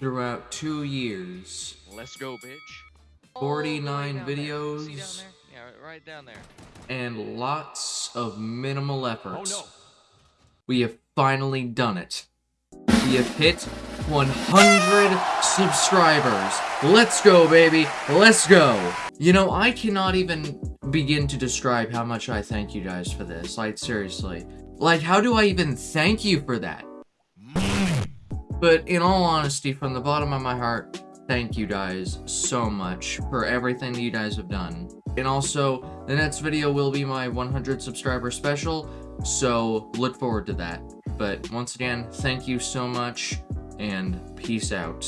throughout two years. Let's go, bitch. 49 down there. See videos. down there? Yeah, right down there. and lots of minimal efforts. Oh, no. We have finally done it. We have hit 100 subscribers. Let's go, baby. Let's go. You know, I cannot even begin to describe how much I thank you guys for this. Like, seriously. Like, how do I even thank you for that? But in all honesty, from the bottom of my heart, thank you guys so much for everything you guys have done. And also, the next video will be my 100 subscriber special, so look forward to that. But once again, thank you so much, and peace out.